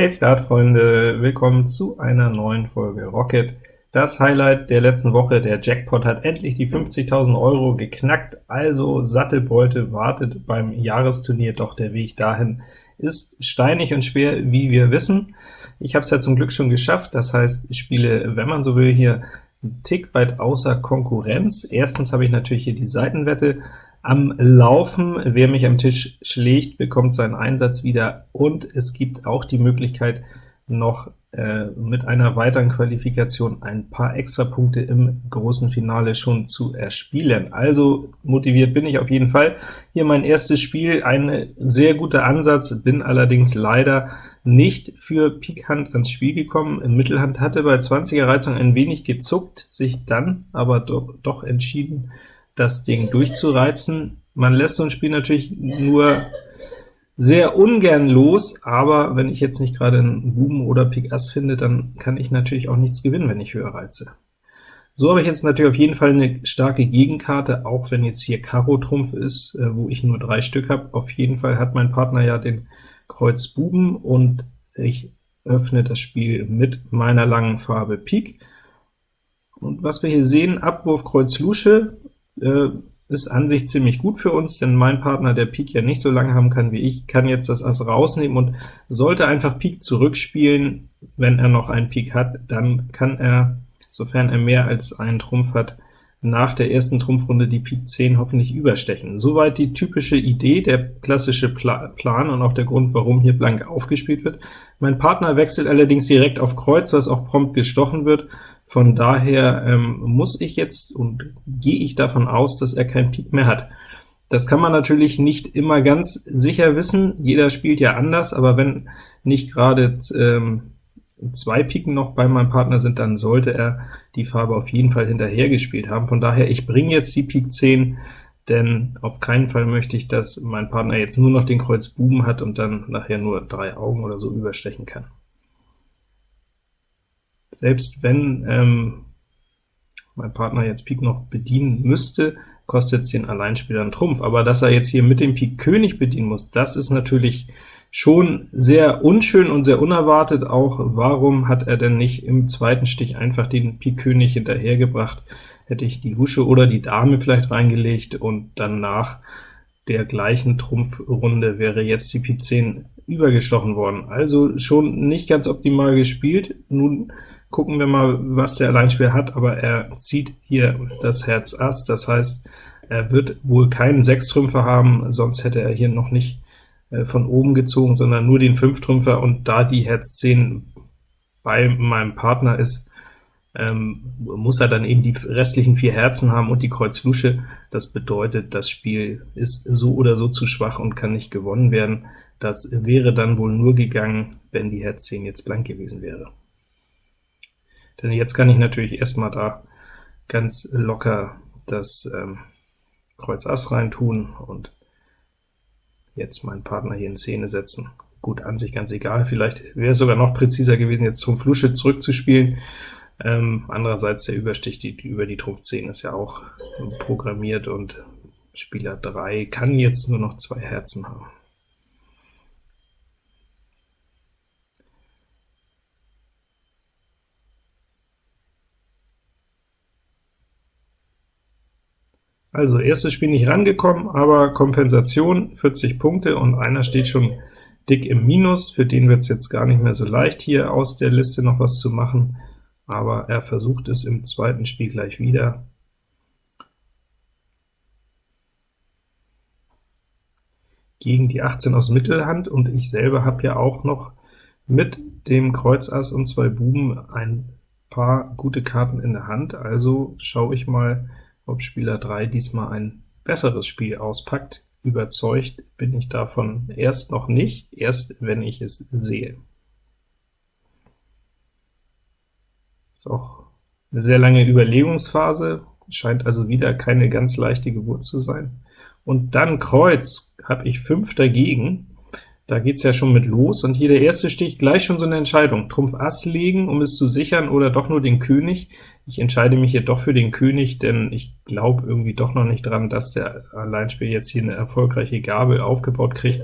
Hey Skatfreunde, willkommen zu einer neuen Folge Rocket. Das Highlight der letzten Woche, der Jackpot hat endlich die 50.000 Euro geknackt, also satte Beute wartet beim Jahresturnier, doch der Weg dahin ist steinig und schwer, wie wir wissen. Ich habe es ja zum Glück schon geschafft, das heißt, ich spiele, wenn man so will, hier einen Tick weit außer Konkurrenz. Erstens habe ich natürlich hier die Seitenwette, am Laufen. Wer mich am Tisch schlägt, bekommt seinen Einsatz wieder, und es gibt auch die Möglichkeit, noch äh, mit einer weiteren Qualifikation ein paar extra Punkte im großen Finale schon zu erspielen. Also motiviert bin ich auf jeden Fall. Hier mein erstes Spiel, ein sehr guter Ansatz, bin allerdings leider nicht für Pik Hand ans Spiel gekommen. Mittelhand hatte bei 20er Reizung ein wenig gezuckt, sich dann aber doch, doch entschieden, das Ding durchzureizen. Man lässt so ein Spiel natürlich nur sehr ungern los, aber wenn ich jetzt nicht gerade einen Buben oder Pik Ass finde, dann kann ich natürlich auch nichts gewinnen, wenn ich höher reize. So habe ich jetzt natürlich auf jeden Fall eine starke Gegenkarte, auch wenn jetzt hier Karo Trumpf ist, äh, wo ich nur drei Stück habe. Auf jeden Fall hat mein Partner ja den Kreuz Buben, und ich öffne das Spiel mit meiner langen Farbe Pik. Und was wir hier sehen, Abwurf Kreuz Lusche, äh, ist an sich ziemlich gut für uns, denn mein Partner, der Pik ja nicht so lange haben kann wie ich, kann jetzt das Ass rausnehmen und sollte einfach Pik zurückspielen. Wenn er noch einen Pik hat, dann kann er, sofern er mehr als einen Trumpf hat, nach der ersten Trumpfrunde die Pik 10 hoffentlich überstechen. Soweit die typische Idee, der klassische Pla Plan und auch der Grund, warum hier blank aufgespielt wird. Mein Partner wechselt allerdings direkt auf Kreuz, was auch prompt gestochen wird, von daher ähm, muss ich jetzt und gehe ich davon aus, dass er kein Pik mehr hat. Das kann man natürlich nicht immer ganz sicher wissen, jeder spielt ja anders, aber wenn nicht gerade ähm, zwei Piken noch bei meinem Partner sind, dann sollte er die Farbe auf jeden Fall hinterher gespielt haben. Von daher, ich bringe jetzt die Pik 10, denn auf keinen Fall möchte ich, dass mein Partner jetzt nur noch den Kreuz Buben hat und dann nachher nur drei Augen oder so überstechen kann selbst wenn ähm, mein Partner jetzt Pik noch bedienen müsste, kostet es den Alleinspieler einen Trumpf, aber dass er jetzt hier mit dem Pik König bedienen muss, das ist natürlich schon sehr unschön und sehr unerwartet, auch warum hat er denn nicht im zweiten Stich einfach den Pik König hinterhergebracht, hätte ich die Lusche oder die Dame vielleicht reingelegt, und dann nach der gleichen Trumpfrunde wäre jetzt die Pik 10 übergestochen worden. Also schon nicht ganz optimal gespielt. Nun Gucken wir mal, was der Alleinspieler hat, aber er zieht hier das Herz Ass, das heißt, er wird wohl keinen Sechstrümpfer haben, sonst hätte er hier noch nicht äh, von oben gezogen, sondern nur den Fünftrümpfer, und da die Herz 10 bei meinem Partner ist, ähm, muss er dann eben die restlichen vier Herzen haben und die Kreuz Lusche. Das bedeutet, das Spiel ist so oder so zu schwach und kann nicht gewonnen werden. Das wäre dann wohl nur gegangen, wenn die Herz 10 jetzt blank gewesen wäre. Denn jetzt kann ich natürlich erstmal da ganz locker das ähm, Kreuz Ass rein tun und jetzt meinen Partner hier in Szene setzen. Gut, an sich ganz egal, vielleicht wäre es sogar noch präziser gewesen, jetzt Trumpf Lusche zurückzuspielen. Ähm, andererseits der Überstich die, über die Trumpf 10 ist ja auch programmiert, und Spieler 3 kann jetzt nur noch zwei Herzen haben. Also erstes Spiel nicht rangekommen, aber Kompensation 40 Punkte, und einer steht schon dick im Minus. Für den wird es jetzt gar nicht mehr so leicht, hier aus der Liste noch was zu machen, aber er versucht es im zweiten Spiel gleich wieder. Gegen die 18 aus Mittelhand, und ich selber habe ja auch noch mit dem Kreuz Ass und zwei Buben ein paar gute Karten in der Hand, also schaue ich mal, ob Spieler 3 diesmal ein besseres Spiel auspackt. Überzeugt bin ich davon erst noch nicht, erst wenn ich es sehe. Ist auch eine sehr lange Überlegungsphase, scheint also wieder keine ganz leichte Geburt zu sein. Und dann Kreuz habe ich 5 dagegen, da geht's ja schon mit los, und hier der erste Stich gleich schon so eine Entscheidung. Trumpf Ass legen, um es zu sichern, oder doch nur den König. Ich entscheide mich hier doch für den König, denn ich glaube irgendwie doch noch nicht dran, dass der Alleinspieler jetzt hier eine erfolgreiche Gabel aufgebaut kriegt.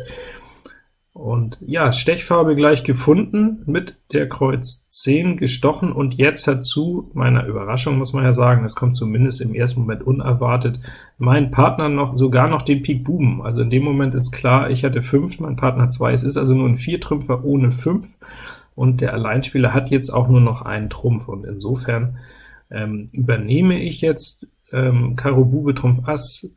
Und ja, Stechfarbe gleich gefunden, mit der Kreuz 10 gestochen, und jetzt hat zu meiner Überraschung, muss man ja sagen, es kommt zumindest im ersten Moment unerwartet, mein Partner noch sogar noch den Pik Buben. Also in dem Moment ist klar, ich hatte 5, mein Partner 2, es ist also nur ein Viertrümpfer ohne 5, und der Alleinspieler hat jetzt auch nur noch einen Trumpf, und insofern ähm, übernehme ich jetzt ähm, Karo Bube Trumpf Ass,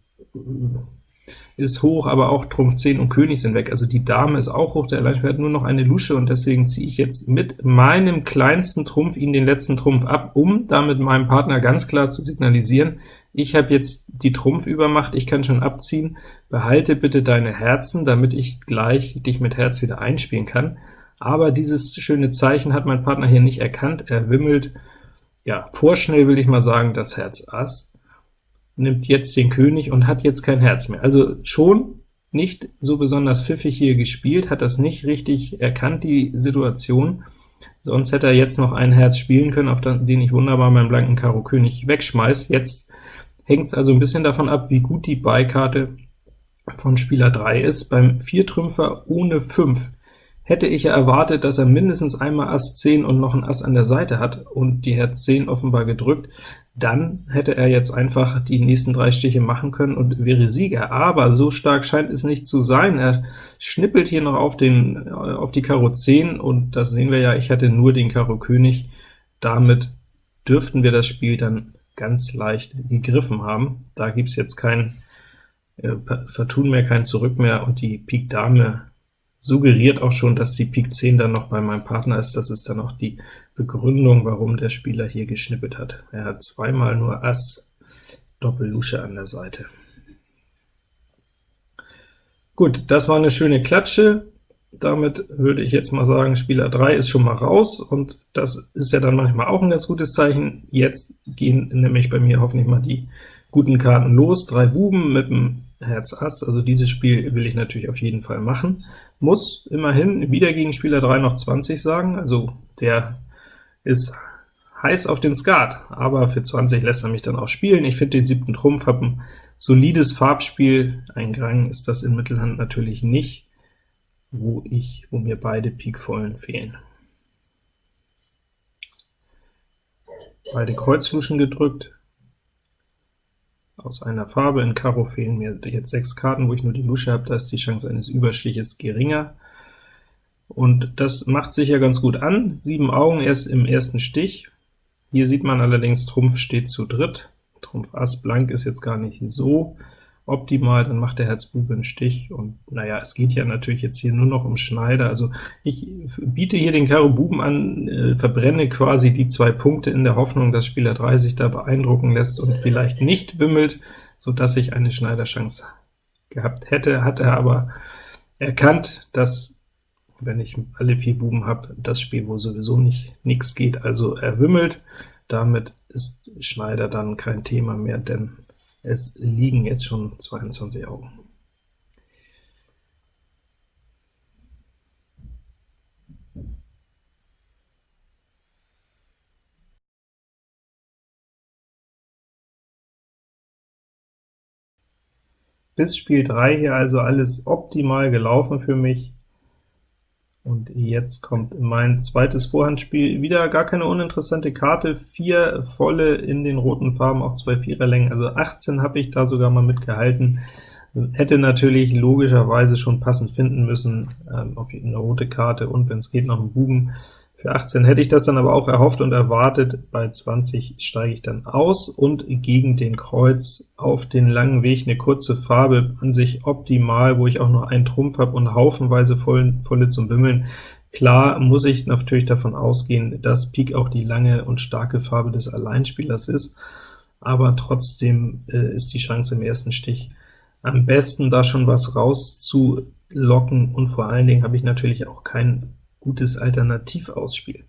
ist hoch, aber auch Trumpf 10 und König sind weg. Also die Dame ist auch hoch, der Alleinspieler hat nur noch eine Lusche, und deswegen ziehe ich jetzt mit meinem kleinsten Trumpf ihn den letzten Trumpf ab, um damit meinem Partner ganz klar zu signalisieren, ich habe jetzt die Trumpfübermacht, ich kann schon abziehen, behalte bitte deine Herzen, damit ich gleich dich mit Herz wieder einspielen kann. Aber dieses schöne Zeichen hat mein Partner hier nicht erkannt, er wimmelt, ja, vorschnell will ich mal sagen, das Herz Ass, nimmt jetzt den König und hat jetzt kein Herz mehr. Also schon nicht so besonders pfiffig hier gespielt, hat das nicht richtig erkannt, die Situation, sonst hätte er jetzt noch ein Herz spielen können, auf den ich wunderbar meinen blanken Karo König wegschmeiß. Jetzt hängt es also ein bisschen davon ab, wie gut die Beikarte von Spieler 3 ist. Beim Viertrümpfer ohne 5 hätte ich ja erwartet, dass er mindestens einmal Ass 10 und noch ein Ass an der Seite hat und die Herz 10 offenbar gedrückt dann hätte er jetzt einfach die nächsten drei Stiche machen können und wäre Sieger. Aber so stark scheint es nicht zu sein. Er schnippelt hier noch auf, den, auf die Karo 10, und das sehen wir ja, ich hatte nur den Karo König. Damit dürften wir das Spiel dann ganz leicht gegriffen haben. Da gibt's jetzt kein äh, Vertun mehr, kein Zurück mehr, und die Pik Dame suggeriert auch schon, dass die Pik 10 dann noch bei meinem Partner ist. Das ist dann auch die Begründung, warum der Spieler hier geschnippelt hat. Er hat zweimal nur Ass, Doppel-Lusche an der Seite. Gut, das war eine schöne Klatsche. Damit würde ich jetzt mal sagen, Spieler 3 ist schon mal raus, und das ist ja dann manchmal auch ein ganz gutes Zeichen. Jetzt gehen nämlich bei mir hoffentlich mal die guten Karten los. Drei Buben mit dem Herz Ass, also dieses Spiel will ich natürlich auf jeden Fall machen. Muss immerhin wieder gegen Spieler 3 noch 20 sagen, also der ist heiß auf den Skat, aber für 20 lässt er mich dann auch spielen. Ich finde den siebten Trumpf, habe ein solides Farbspiel, ein Grang ist das in Mittelhand natürlich nicht, wo ich, wo mir beide Pikvollen fehlen. Beide Kreuzluschen gedrückt, aus einer Farbe. In Karo fehlen mir jetzt sechs Karten, wo ich nur die Lusche habe, da ist die Chance eines Überstiches geringer. Und das macht sich ja ganz gut an. Sieben Augen erst im ersten Stich. Hier sieht man allerdings, Trumpf steht zu dritt. Trumpf Ass blank ist jetzt gar nicht so optimal, dann macht der Herzbube einen Stich, und naja, es geht ja natürlich jetzt hier nur noch um Schneider, also ich biete hier den Karo Buben an, äh, verbrenne quasi die zwei Punkte in der Hoffnung, dass Spieler 3 sich da beeindrucken lässt und vielleicht nicht wimmelt, so dass ich eine Schneiderchance gehabt hätte, hat er aber erkannt, dass wenn ich alle vier Buben habe, das Spiel wo sowieso nicht nichts geht, also er wimmelt, damit ist Schneider dann kein Thema mehr, denn es liegen jetzt schon 22 Augen. Bis Spiel 3 hier also alles optimal gelaufen für mich. Und jetzt kommt mein zweites Vorhandspiel, wieder gar keine uninteressante Karte, vier volle in den roten Farben, auch zwei Viererlängen, also 18 habe ich da sogar mal mitgehalten. Hätte natürlich logischerweise schon passend finden müssen, ähm, auf eine rote Karte und wenn es geht noch ein Buben. Für 18 hätte ich das dann aber auch erhofft und erwartet, bei 20 steige ich dann aus und gegen den Kreuz auf den langen Weg eine kurze Farbe, an sich optimal, wo ich auch nur einen Trumpf habe und haufenweise voll, volle zum Wimmeln. Klar muss ich natürlich davon ausgehen, dass Pik auch die lange und starke Farbe des Alleinspielers ist, aber trotzdem äh, ist die Chance im ersten Stich am besten, da schon was rauszulocken, und vor allen Dingen habe ich natürlich auch kein gutes Alternativausspiel.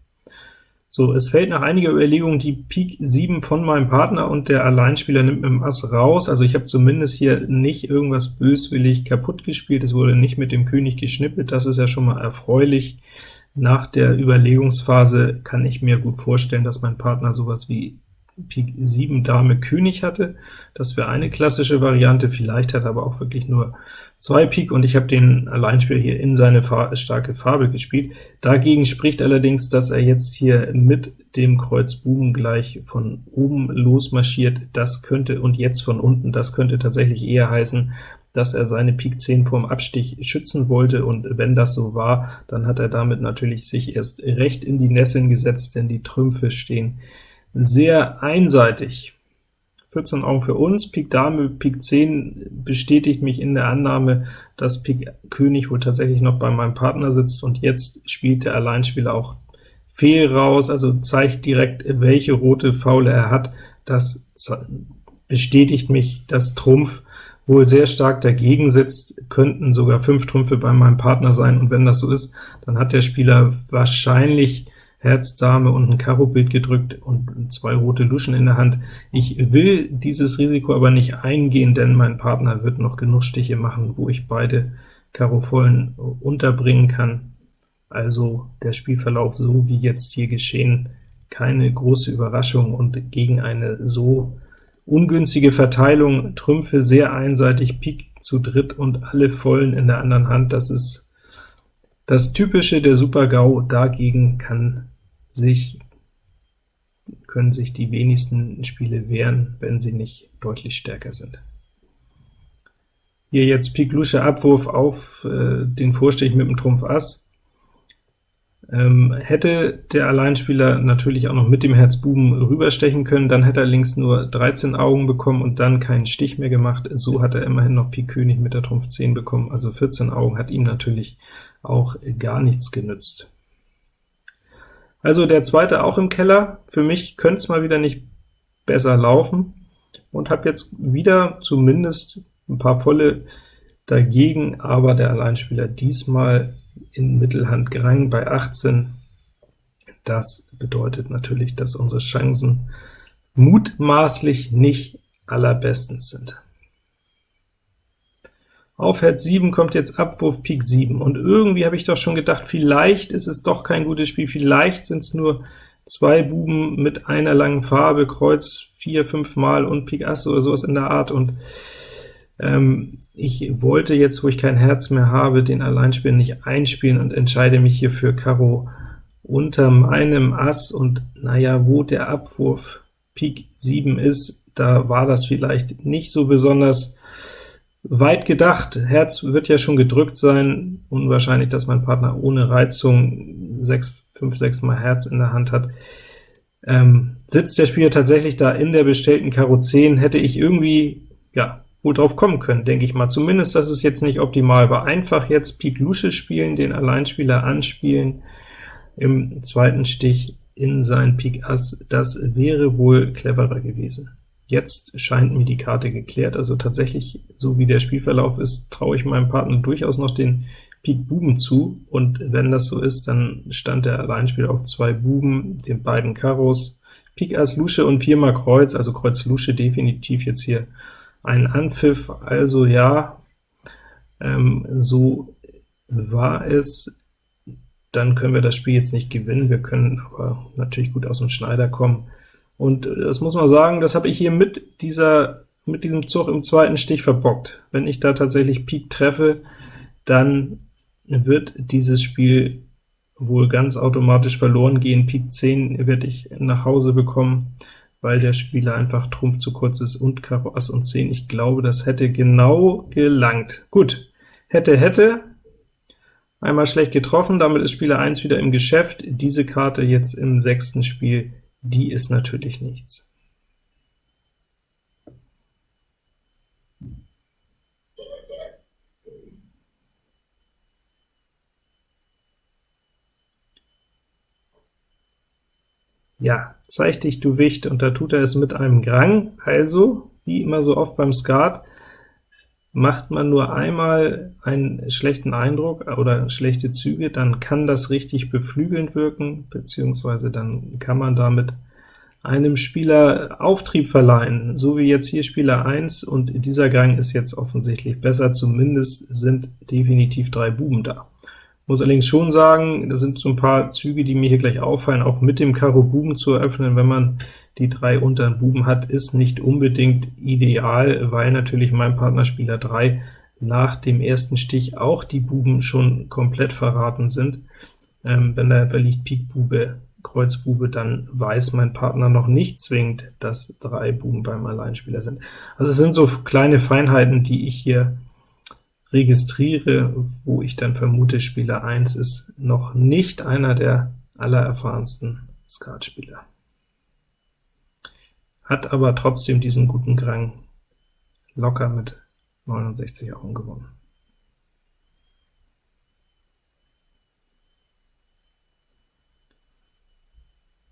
So, es fällt nach einiger Überlegung die Pik 7 von meinem Partner, und der Alleinspieler nimmt mit dem Ass raus. Also ich habe zumindest hier nicht irgendwas böswillig kaputt gespielt, es wurde nicht mit dem König geschnippelt, das ist ja schon mal erfreulich. Nach der Überlegungsphase kann ich mir gut vorstellen, dass mein Partner sowas wie Pik 7 Dame König hatte. Das wäre eine klassische Variante, vielleicht hat er aber auch wirklich nur zwei Pik, und ich habe den Alleinspieler hier in seine Fa starke Farbe gespielt. Dagegen spricht allerdings, dass er jetzt hier mit dem Kreuz Buben gleich von oben losmarschiert. Das könnte, und jetzt von unten, das könnte tatsächlich eher heißen, dass er seine Pik 10 vorm Abstich schützen wollte, und wenn das so war, dann hat er damit natürlich sich erst recht in die Nesseln gesetzt, denn die Trümpfe stehen sehr einseitig. 14 Augen für uns, Pik Dame, Pik 10 bestätigt mich in der Annahme, dass Pik König wohl tatsächlich noch bei meinem Partner sitzt, und jetzt spielt der Alleinspieler auch Fehl raus, also zeigt direkt, welche rote Faule er hat. Das bestätigt mich, dass Trumpf wohl sehr stark dagegen sitzt, könnten sogar fünf Trümpfe bei meinem Partner sein, und wenn das so ist, dann hat der Spieler wahrscheinlich Herz, Dame und ein Karo-Bild gedrückt und zwei rote Luschen in der Hand. Ich will dieses Risiko aber nicht eingehen, denn mein Partner wird noch genug Stiche machen, wo ich beide Karo-Vollen unterbringen kann. Also der Spielverlauf so wie jetzt hier geschehen, keine große Überraschung, und gegen eine so ungünstige Verteilung, Trümpfe sehr einseitig, Pik zu dritt und alle Vollen in der anderen Hand, das ist das Typische der Super-GAU, dagegen kann sich, können sich die wenigsten Spiele wehren, wenn sie nicht deutlich stärker sind. Hier jetzt Pik Lusche Abwurf auf äh, den Vorstich mit dem Trumpf Ass. Ähm, hätte der Alleinspieler natürlich auch noch mit dem Herz Buben rüberstechen können, dann hätte er links nur 13 Augen bekommen und dann keinen Stich mehr gemacht. So hat er immerhin noch Pik König mit der Trumpf 10 bekommen, also 14 Augen hat ihm natürlich auch gar nichts genützt. Also der zweite auch im Keller. Für mich könnte es mal wieder nicht besser laufen, und habe jetzt wieder zumindest ein paar volle dagegen, aber der Alleinspieler diesmal in Mittelhand Grang bei 18. Das bedeutet natürlich, dass unsere Chancen mutmaßlich nicht allerbestens sind. Auf Herz 7 kommt jetzt Abwurf Pik 7, und irgendwie habe ich doch schon gedacht, vielleicht ist es doch kein gutes Spiel, vielleicht sind es nur zwei Buben mit einer langen Farbe, Kreuz vier, fünf Mal und Pik Ass oder sowas in der Art, und ähm, ich wollte jetzt, wo ich kein Herz mehr habe, den Alleinspieler nicht einspielen und entscheide mich hier für Karo unter meinem Ass, und naja, wo der Abwurf Pik 7 ist, da war das vielleicht nicht so besonders weit gedacht. Herz wird ja schon gedrückt sein, unwahrscheinlich, dass mein Partner ohne Reizung 6, 5, 6 mal Herz in der Hand hat. Ähm, sitzt der Spieler tatsächlich da in der bestellten Karo 10, hätte ich irgendwie, ja, wohl drauf kommen können, denke ich mal. Zumindest, dass es jetzt nicht optimal war. Einfach jetzt Pik Lusche spielen, den Alleinspieler anspielen, im zweiten Stich in sein Pik Ass, das wäre wohl cleverer gewesen. Jetzt scheint mir die Karte geklärt, also tatsächlich, so wie der Spielverlauf ist, traue ich meinem Partner durchaus noch den Pik Buben zu, und wenn das so ist, dann stand der Alleinspieler auf zwei Buben, den beiden Karos, Pik Ass Lusche und viermal Kreuz, also Kreuz Lusche definitiv jetzt hier ein Anpfiff, also ja, ähm, so war es, dann können wir das Spiel jetzt nicht gewinnen, wir können aber natürlich gut aus dem Schneider kommen, und das muss man sagen, das habe ich hier mit dieser mit diesem Zug im zweiten Stich verbockt. Wenn ich da tatsächlich Pik treffe, dann wird dieses Spiel wohl ganz automatisch verloren gehen. Pik 10 werde ich nach Hause bekommen, weil der Spieler einfach Trumpf zu kurz ist und Karo Ass und 10. Ich glaube, das hätte genau gelangt. Gut, hätte, hätte, einmal schlecht getroffen, damit ist Spieler 1 wieder im Geschäft. Diese Karte jetzt im sechsten Spiel die ist natürlich nichts. Ja, zeig dich, du Wicht, und da tut er es mit einem Grang, also, wie immer so oft beim Skat, Macht man nur einmal einen schlechten Eindruck oder schlechte Züge, dann kann das richtig beflügelnd wirken, beziehungsweise dann kann man damit einem Spieler Auftrieb verleihen, so wie jetzt hier Spieler 1, und dieser Gang ist jetzt offensichtlich besser, zumindest sind definitiv drei Buben da. Muss allerdings schon sagen, das sind so ein paar Züge, die mir hier gleich auffallen, auch mit dem Karo Buben zu eröffnen, wenn man die drei unteren Buben hat, ist nicht unbedingt ideal, weil natürlich mein Partner Spieler 3 nach dem ersten Stich auch die Buben schon komplett verraten sind. Ähm, wenn da verliegt Pik Bube, Kreuz Bube, dann weiß mein Partner noch nicht zwingend, dass drei Buben beim Alleinspieler sind. Also es sind so kleine Feinheiten, die ich hier registriere, wo ich dann vermute, Spieler 1 ist noch nicht einer der allererfahrensten Skatspieler. Hat aber trotzdem diesen guten Grang locker mit 69 Augen gewonnen.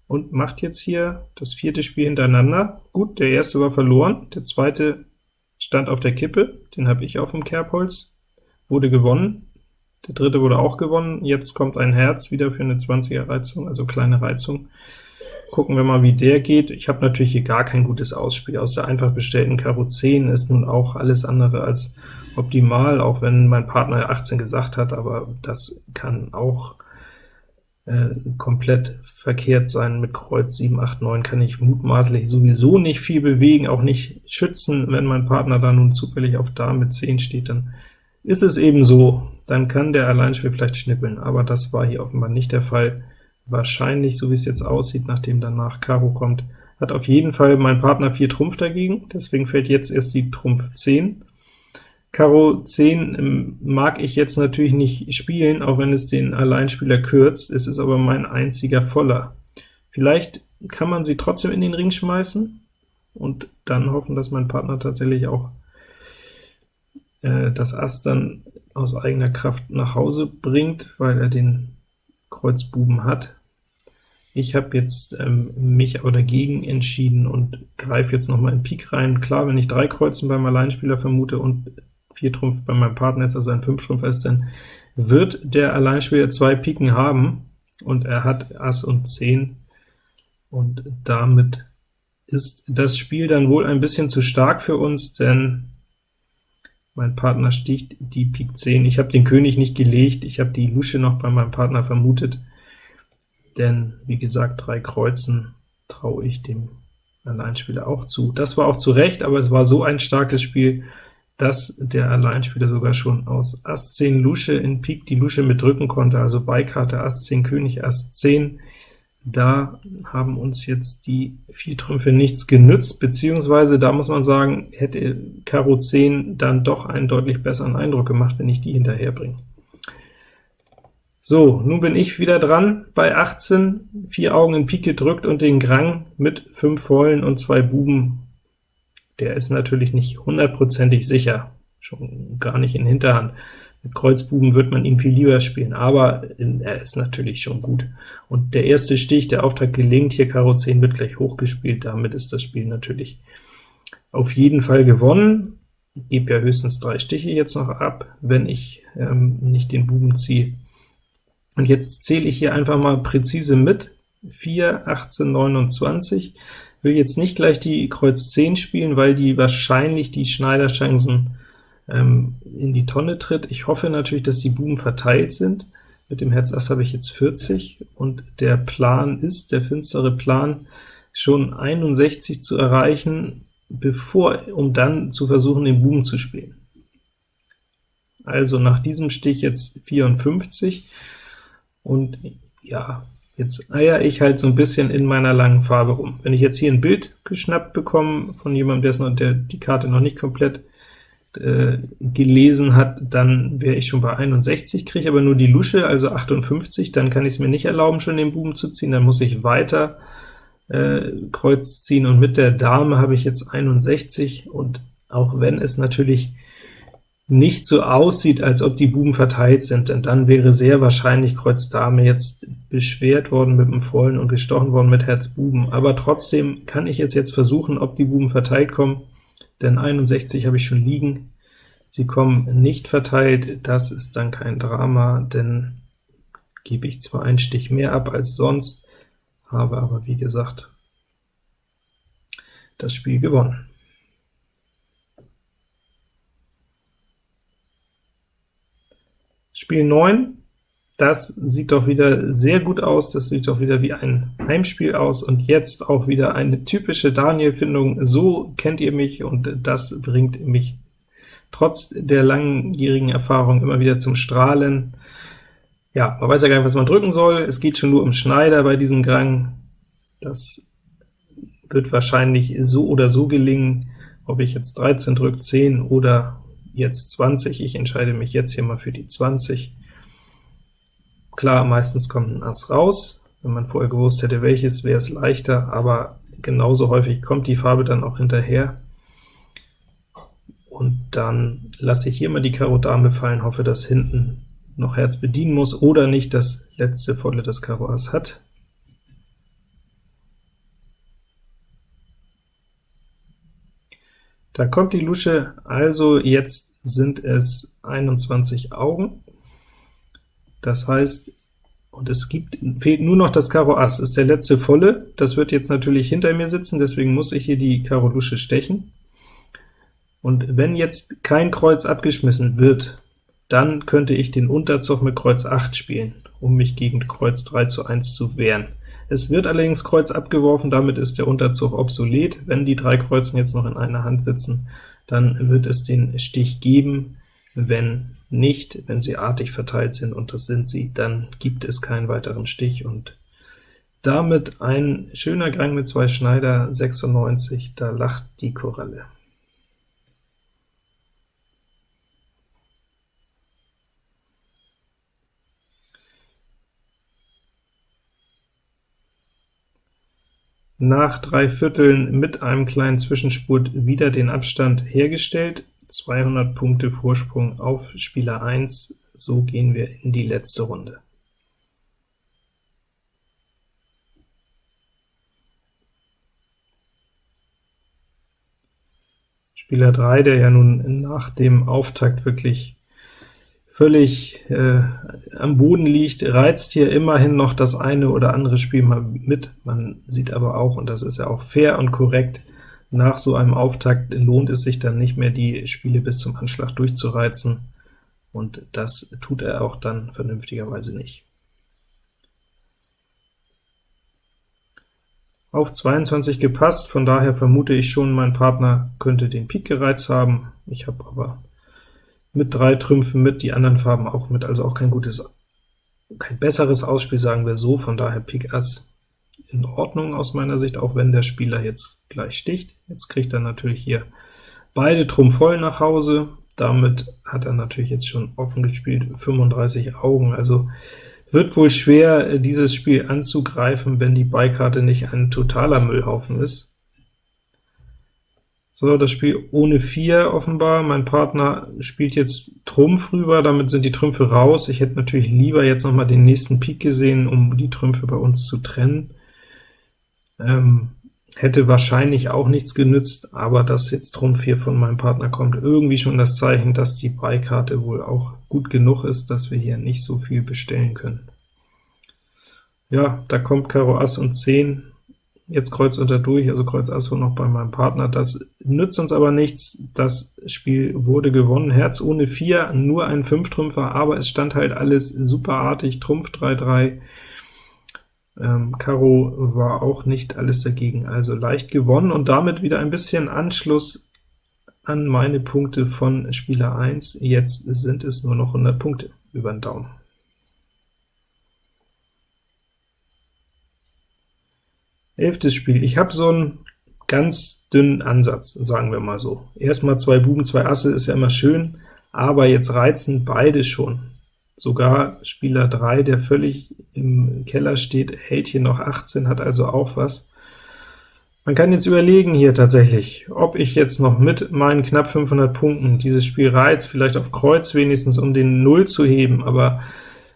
Und macht jetzt hier das vierte Spiel hintereinander. Gut, der erste war verloren, der zweite stand auf der Kippe, den habe ich auf dem Kerbholz, wurde gewonnen, der dritte wurde auch gewonnen, jetzt kommt ein Herz wieder für eine 20er Reizung, also kleine Reizung. Gucken wir mal, wie der geht. Ich habe natürlich hier gar kein gutes Ausspiel. Aus der einfach bestellten Karo 10 ist nun auch alles andere als optimal, auch wenn mein Partner 18 gesagt hat, aber das kann auch äh, komplett verkehrt sein. Mit Kreuz 7, 8, 9 kann ich mutmaßlich sowieso nicht viel bewegen, auch nicht schützen. Wenn mein Partner da nun zufällig auf Dame mit 10 steht, dann ist es eben so, dann kann der Alleinspiel vielleicht schnippeln, aber das war hier offenbar nicht der Fall wahrscheinlich, so wie es jetzt aussieht, nachdem danach Karo kommt, hat auf jeden Fall mein Partner 4 Trumpf dagegen, deswegen fällt jetzt erst die Trumpf 10. Karo 10 ähm, mag ich jetzt natürlich nicht spielen, auch wenn es den Alleinspieler kürzt, es ist aber mein einziger Voller. Vielleicht kann man sie trotzdem in den Ring schmeißen und dann hoffen, dass mein Partner tatsächlich auch äh, das Ass dann aus eigener Kraft nach Hause bringt, weil er den Kreuz Buben hat. Ich habe jetzt ähm, mich aber dagegen entschieden und greife jetzt noch mal in Pik rein. Klar, wenn ich drei Kreuzen beim Alleinspieler vermute und vier Trumpf bei meinem Partner jetzt, also ein Fünf-Trumpf ist, dann wird der Alleinspieler zwei Piken haben, und er hat Ass und 10, und damit ist das Spiel dann wohl ein bisschen zu stark für uns, denn mein Partner sticht die Pik 10. Ich habe den König nicht gelegt, ich habe die Lusche noch bei meinem Partner vermutet denn wie gesagt, drei Kreuzen traue ich dem Alleinspieler auch zu. Das war auch zu Recht, aber es war so ein starkes Spiel, dass der Alleinspieler sogar schon aus Ass 10 Lusche in Pik die Lusche mitdrücken konnte, also Beikarte Ass 10 König, Ass 10. Da haben uns jetzt die vier Trümpfe nichts genützt, beziehungsweise da muss man sagen, hätte Karo 10 dann doch einen deutlich besseren Eindruck gemacht, wenn ich die hinterher bringe. So, nun bin ich wieder dran bei 18, vier Augen in Pik gedrückt und den Grang mit fünf Vollen und zwei Buben. Der ist natürlich nicht hundertprozentig sicher, schon gar nicht in Hinterhand. Mit Kreuzbuben wird man ihn viel lieber spielen, aber er ist natürlich schon gut. Und der erste Stich, der Auftrag gelingt, hier Karo 10 wird gleich hochgespielt, damit ist das Spiel natürlich auf jeden Fall gewonnen. Ich gebe ja höchstens drei Stiche jetzt noch ab, wenn ich ähm, nicht den Buben ziehe. Und jetzt zähle ich hier einfach mal präzise mit, 4, 18, 29, will jetzt nicht gleich die Kreuz 10 spielen, weil die wahrscheinlich die Schneiderchancen ähm, in die Tonne tritt. Ich hoffe natürlich, dass die Buben verteilt sind. Mit dem Herz Ass habe ich jetzt 40, und der Plan ist, der finstere Plan, schon 61 zu erreichen, bevor, um dann zu versuchen, den Buben zu spielen. Also nach diesem Stich jetzt 54, und ja, jetzt eier ich halt so ein bisschen in meiner langen Farbe rum. Wenn ich jetzt hier ein Bild geschnappt bekomme von jemandem, dessen, der die Karte noch nicht komplett äh, gelesen hat, dann wäre ich schon bei 61, kriege aber nur die Lusche, also 58, dann kann ich es mir nicht erlauben, schon den Buben zu ziehen, dann muss ich weiter äh, Kreuz ziehen, und mit der Dame habe ich jetzt 61, und auch wenn es natürlich nicht so aussieht, als ob die Buben verteilt sind, denn dann wäre sehr wahrscheinlich Kreuz Dame jetzt beschwert worden mit dem Vollen und gestochen worden mit Herz Buben. Aber trotzdem kann ich es jetzt versuchen, ob die Buben verteilt kommen, denn 61 habe ich schon liegen. Sie kommen nicht verteilt, das ist dann kein Drama, denn gebe ich zwar einen Stich mehr ab als sonst, habe aber wie gesagt das Spiel gewonnen. Spiel 9, Das sieht doch wieder sehr gut aus, das sieht doch wieder wie ein Heimspiel aus, und jetzt auch wieder eine typische Daniel-Findung. So kennt ihr mich, und das bringt mich trotz der langjährigen Erfahrung immer wieder zum Strahlen. Ja, man weiß ja gar nicht, was man drücken soll, es geht schon nur um Schneider bei diesem Gang. Das wird wahrscheinlich so oder so gelingen, ob ich jetzt 13 drücke, 10 oder jetzt 20. Ich entscheide mich jetzt hier mal für die 20. Klar, meistens kommt ein Ass raus. Wenn man vorher gewusst hätte, welches, wäre es leichter, aber genauso häufig kommt die Farbe dann auch hinterher. Und dann lasse ich hier mal die Karo Dame fallen, hoffe, dass hinten noch Herz bedienen muss oder nicht das letzte volle das Karo Ass hat. Da kommt die Lusche, also jetzt sind es 21 Augen. Das heißt, und es gibt, fehlt nur noch das Karo Ass, ist der letzte volle, das wird jetzt natürlich hinter mir sitzen, deswegen muss ich hier die Karo Lusche stechen. Und wenn jetzt kein Kreuz abgeschmissen wird, dann könnte ich den Unterzug mit Kreuz 8 spielen, um mich gegen Kreuz 3 zu 1 zu wehren. Es wird allerdings Kreuz abgeworfen, damit ist der Unterzug obsolet. Wenn die drei Kreuzen jetzt noch in einer Hand sitzen, dann wird es den Stich geben. Wenn nicht, wenn sie artig verteilt sind, und das sind sie, dann gibt es keinen weiteren Stich, und damit ein schöner Gang mit zwei Schneider, 96, da lacht die Koralle. Nach drei Vierteln mit einem kleinen Zwischenspurt wieder den Abstand hergestellt, 200 Punkte Vorsprung auf Spieler 1, so gehen wir in die letzte Runde. Spieler 3, der ja nun nach dem Auftakt wirklich völlig äh, am Boden liegt, reizt hier immerhin noch das eine oder andere Spiel mal mit. Man sieht aber auch, und das ist ja auch fair und korrekt, nach so einem Auftakt lohnt es sich dann nicht mehr, die Spiele bis zum Anschlag durchzureizen, und das tut er auch dann vernünftigerweise nicht. Auf 22 gepasst, von daher vermute ich schon, mein Partner könnte den Pik gereizt haben. Ich habe aber mit drei Trümpfen mit, die anderen Farben auch mit, also auch kein gutes, kein besseres Ausspiel, sagen wir so, von daher Pik Ass in Ordnung aus meiner Sicht, auch wenn der Spieler jetzt gleich sticht. Jetzt kriegt er natürlich hier beide Trumpf voll nach Hause, damit hat er natürlich jetzt schon offen gespielt, 35 Augen, also wird wohl schwer, dieses Spiel anzugreifen, wenn die Beikarte nicht ein totaler Müllhaufen ist. So, das Spiel ohne 4 offenbar. Mein Partner spielt jetzt Trumpf rüber, damit sind die Trümpfe raus. Ich hätte natürlich lieber jetzt noch mal den nächsten Pik gesehen, um die Trümpfe bei uns zu trennen. Ähm, hätte wahrscheinlich auch nichts genützt, aber dass jetzt Trumpf 4 von meinem Partner kommt, irgendwie schon das Zeichen, dass die Beikarte wohl auch gut genug ist, dass wir hier nicht so viel bestellen können. Ja, da kommt Karo Ass und 10, jetzt Kreuz unter durch, also Kreuz Ass noch bei meinem Partner. Das nützt uns aber nichts, das Spiel wurde gewonnen. Herz ohne 4, nur ein 5-Trümpfer, aber es stand halt alles superartig, Trumpf 3-3, ähm, Karo war auch nicht alles dagegen, also leicht gewonnen, und damit wieder ein bisschen Anschluss an meine Punkte von Spieler 1. Jetzt sind es nur noch 100 Punkte über den Daumen. Elftes Spiel. Ich habe so einen ganz dünnen Ansatz, sagen wir mal so. Erstmal zwei Buben, zwei Asse ist ja immer schön, aber jetzt reizen beide schon. Sogar Spieler 3, der völlig im Keller steht, hält hier noch 18, hat also auch was. Man kann jetzt überlegen hier tatsächlich, ob ich jetzt noch mit meinen knapp 500 Punkten dieses Spiel reiz, vielleicht auf Kreuz wenigstens, um den Null zu heben, aber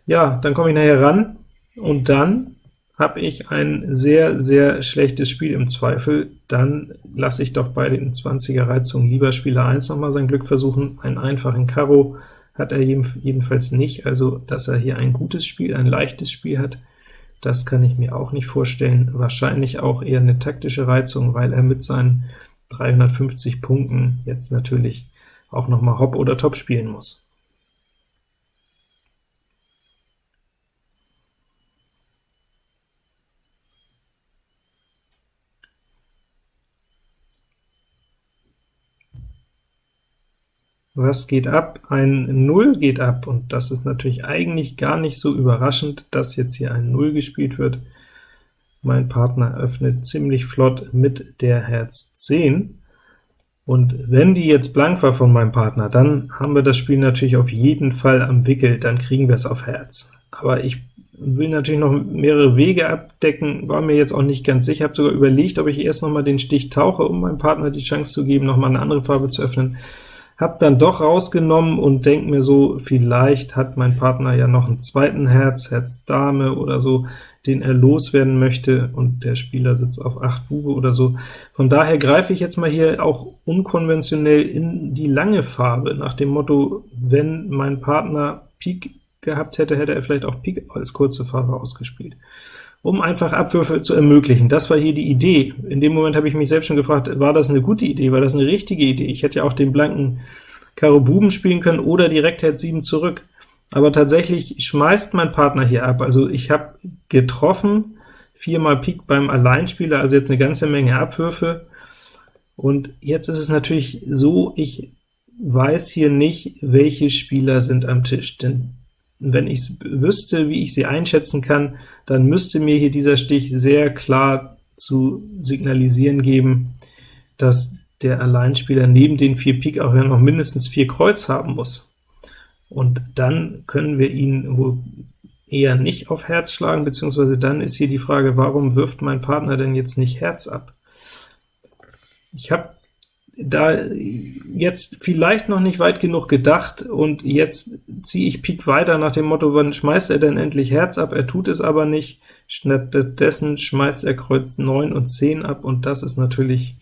ja, dann komme ich nachher ran, und dann habe ich ein sehr, sehr schlechtes Spiel im Zweifel, dann lasse ich doch bei den 20er Reizungen lieber Spieler 1 noch mal sein Glück versuchen. Einen einfachen Karo hat er jedenfalls nicht, also dass er hier ein gutes Spiel, ein leichtes Spiel hat, das kann ich mir auch nicht vorstellen. Wahrscheinlich auch eher eine taktische Reizung, weil er mit seinen 350 Punkten jetzt natürlich auch noch mal Hop oder Top spielen muss. Was geht ab? Ein Null geht ab, und das ist natürlich eigentlich gar nicht so überraschend, dass jetzt hier ein Null gespielt wird. Mein Partner öffnet ziemlich flott mit der Herz 10, und wenn die jetzt blank war von meinem Partner, dann haben wir das Spiel natürlich auf jeden Fall am Wickel, dann kriegen wir es auf Herz. Aber ich will natürlich noch mehrere Wege abdecken, war mir jetzt auch nicht ganz sicher, habe sogar überlegt, ob ich erst noch mal den Stich tauche, um meinem Partner die Chance zu geben, noch mal eine andere Farbe zu öffnen. Hab dann doch rausgenommen und denke mir so, vielleicht hat mein Partner ja noch einen zweiten Herz, Herz Dame oder so, den er loswerden möchte, und der Spieler sitzt auf 8 Bube oder so. Von daher greife ich jetzt mal hier auch unkonventionell in die lange Farbe, nach dem Motto, wenn mein Partner Pik gehabt hätte, hätte er vielleicht auch Pik als kurze Farbe ausgespielt um einfach Abwürfe zu ermöglichen. Das war hier die Idee. In dem Moment habe ich mich selbst schon gefragt, war das eine gute Idee, war das eine richtige Idee? Ich hätte ja auch den blanken Karo Buben spielen können oder direkt Herz 7 zurück. Aber tatsächlich schmeißt mein Partner hier ab. Also ich habe getroffen, viermal Pik beim Alleinspieler, also jetzt eine ganze Menge Abwürfe. Und jetzt ist es natürlich so, ich weiß hier nicht, welche Spieler sind am Tisch, denn wenn ich wüsste, wie ich sie einschätzen kann, dann müsste mir hier dieser Stich sehr klar zu signalisieren geben, dass der Alleinspieler neben den vier Pik auch ja noch mindestens vier Kreuz haben muss. Und dann können wir ihn wohl eher nicht auf Herz schlagen, beziehungsweise dann ist hier die Frage, warum wirft mein Partner denn jetzt nicht Herz ab? Ich habe da jetzt vielleicht noch nicht weit genug gedacht, und jetzt ziehe ich Pik weiter nach dem Motto, wann schmeißt er denn endlich Herz ab? Er tut es aber nicht, stattdessen schmeißt er Kreuz 9 und 10 ab, und das ist natürlich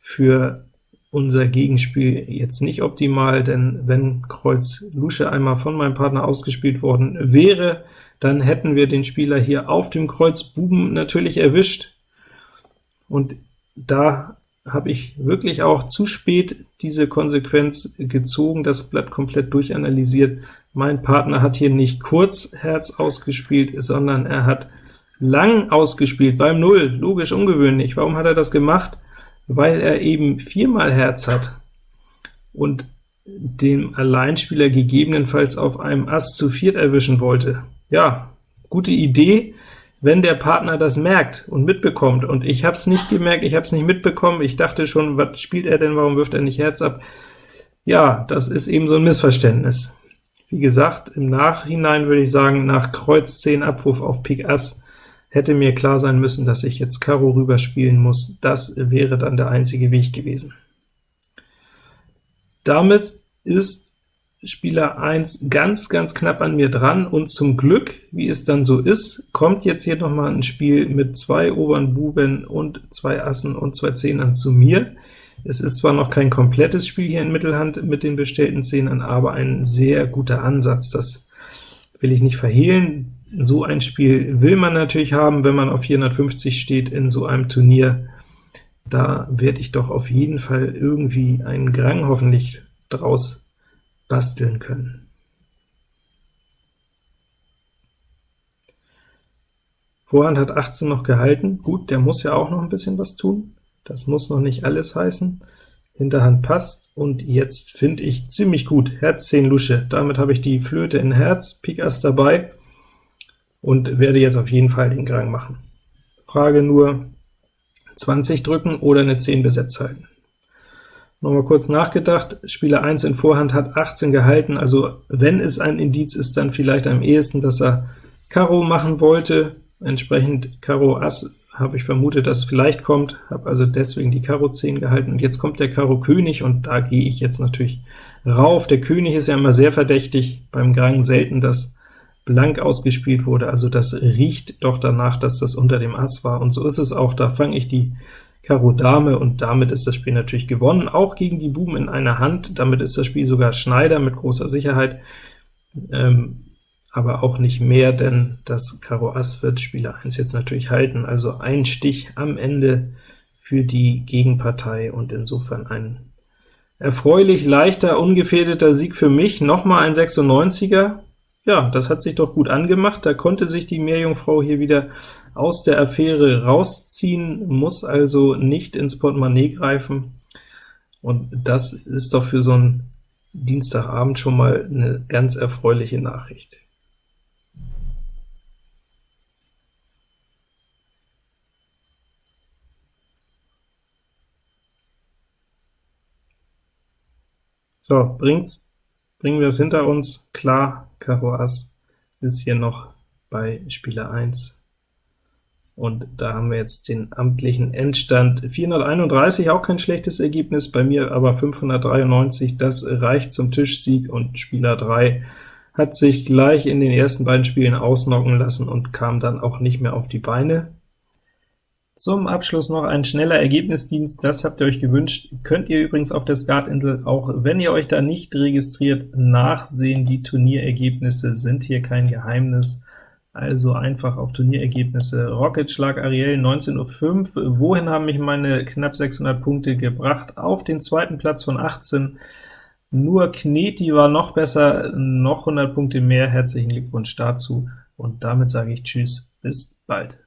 für unser Gegenspiel jetzt nicht optimal, denn wenn Kreuz Lusche einmal von meinem Partner ausgespielt worden wäre, dann hätten wir den Spieler hier auf dem Kreuz Buben natürlich erwischt, und da habe ich wirklich auch zu spät diese Konsequenz gezogen, das Blatt komplett durchanalysiert. Mein Partner hat hier nicht kurz Herz ausgespielt, sondern er hat lang ausgespielt, beim Null, logisch ungewöhnlich. Warum hat er das gemacht? Weil er eben viermal Herz hat und dem Alleinspieler gegebenenfalls auf einem Ass zu viert erwischen wollte. Ja, gute Idee, wenn der Partner das merkt und mitbekommt, und ich habe es nicht gemerkt, ich habe es nicht mitbekommen, ich dachte schon, was spielt er denn, warum wirft er nicht Herz ab? Ja, das ist eben so ein Missverständnis. Wie gesagt, im Nachhinein würde ich sagen, nach Kreuz 10 Abwurf auf Pik Ass hätte mir klar sein müssen, dass ich jetzt Karo rüberspielen muss. Das wäre dann der einzige Weg gewesen. Damit ist Spieler 1 ganz, ganz knapp an mir dran, und zum Glück, wie es dann so ist, kommt jetzt hier noch mal ein Spiel mit zwei oberen Buben und zwei Assen und zwei Zehnern zu mir. Es ist zwar noch kein komplettes Spiel hier in Mittelhand mit den bestellten Zehnern, aber ein sehr guter Ansatz, das will ich nicht verhehlen. So ein Spiel will man natürlich haben, wenn man auf 450 steht in so einem Turnier. Da werde ich doch auf jeden Fall irgendwie einen Grang hoffentlich draus basteln können. Vorhand hat 18 noch gehalten, gut, der muss ja auch noch ein bisschen was tun, das muss noch nicht alles heißen. Hinterhand passt, und jetzt finde ich ziemlich gut, Herz 10 Lusche, damit habe ich die Flöte in Herz, Pik Ass dabei, und werde jetzt auf jeden Fall den Grang machen. Frage nur, 20 drücken oder eine 10 besetzt halten. Nochmal kurz nachgedacht, Spieler 1 in Vorhand hat 18 gehalten, also wenn es ein Indiz ist, dann vielleicht am ehesten, dass er Karo machen wollte, entsprechend Karo Ass habe ich vermutet, dass es vielleicht kommt, habe also deswegen die Karo 10 gehalten, und jetzt kommt der Karo König, und da gehe ich jetzt natürlich rauf. Der König ist ja immer sehr verdächtig, beim Grang selten, dass blank ausgespielt wurde, also das riecht doch danach, dass das unter dem Ass war, und so ist es auch, da fange ich die Karo Dame, und damit ist das Spiel natürlich gewonnen, auch gegen die Buben in einer Hand, damit ist das Spiel sogar Schneider mit großer Sicherheit, ähm, aber auch nicht mehr, denn das Karo Ass wird Spieler 1 jetzt natürlich halten, also ein Stich am Ende für die Gegenpartei, und insofern ein erfreulich leichter, ungefährdeter Sieg für mich, nochmal ein 96er, ja, das hat sich doch gut angemacht, da konnte sich die Meerjungfrau hier wieder aus der Affäre rausziehen, muss also nicht ins Portemonnaie greifen, und das ist doch für so ein Dienstagabend schon mal eine ganz erfreuliche Nachricht. So, bringt's, bringen wir es hinter uns. Klar, Karo Ass ist hier noch bei Spieler 1. Und da haben wir jetzt den amtlichen Endstand 431, auch kein schlechtes Ergebnis, bei mir aber 593, das reicht zum Tischsieg, und Spieler 3 hat sich gleich in den ersten beiden Spielen ausnocken lassen und kam dann auch nicht mehr auf die Beine. Zum Abschluss noch ein schneller Ergebnisdienst, das habt ihr euch gewünscht. Könnt ihr übrigens auf der Skatinsel, auch wenn ihr euch da nicht registriert, nachsehen. Die Turnierergebnisse sind hier kein Geheimnis. Also einfach auf Turnierergebnisse. Rocket Schlag Ariel 19.05 Uhr. Wohin haben mich meine knapp 600 Punkte gebracht? Auf den zweiten Platz von 18. Nur Kneti war noch besser, noch 100 Punkte mehr. Herzlichen Glückwunsch dazu. Und damit sage ich Tschüss, bis bald.